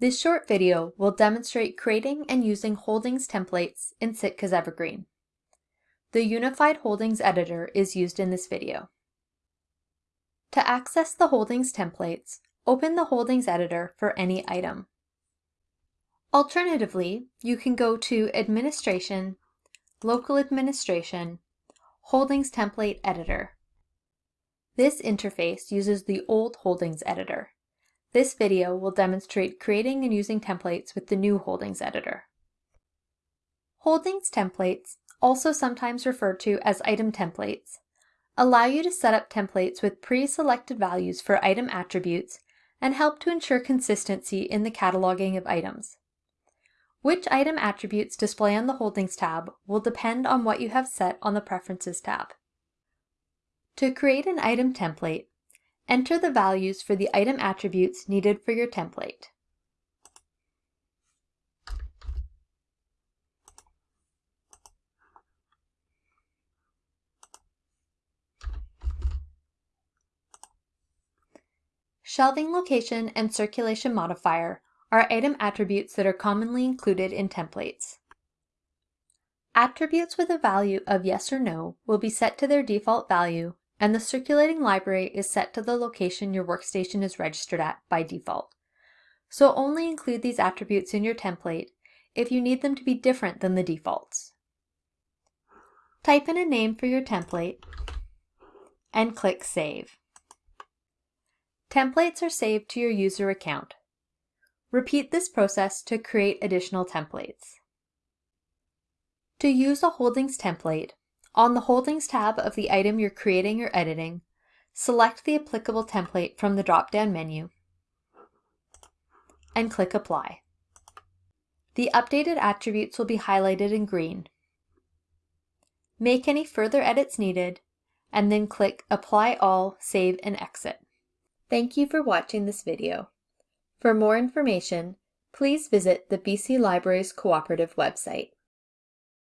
This short video will demonstrate creating and using holdings templates in Sitka's Evergreen. The Unified Holdings Editor is used in this video. To access the holdings templates, open the Holdings Editor for any item. Alternatively, you can go to Administration, Local Administration, Holdings Template Editor. This interface uses the old Holdings Editor. This video will demonstrate creating and using templates with the new Holdings Editor. Holdings templates, also sometimes referred to as item templates, allow you to set up templates with pre-selected values for item attributes and help to ensure consistency in the cataloging of items. Which item attributes display on the Holdings tab will depend on what you have set on the Preferences tab. To create an item template, enter the values for the item attributes needed for your template. Shelving location and circulation modifier are item attributes that are commonly included in templates. Attributes with a value of yes or no will be set to their default value and the circulating library is set to the location your workstation is registered at by default. So only include these attributes in your template if you need them to be different than the defaults. Type in a name for your template and click Save. Templates are saved to your user account. Repeat this process to create additional templates. To use a holdings template, on the Holdings tab of the item you're creating or editing, select the applicable template from the drop-down menu and click Apply. The updated attributes will be highlighted in green. Make any further edits needed, and then click Apply All, Save and Exit. Thank you for watching this video. For more information, please visit the BC Libraries Cooperative website.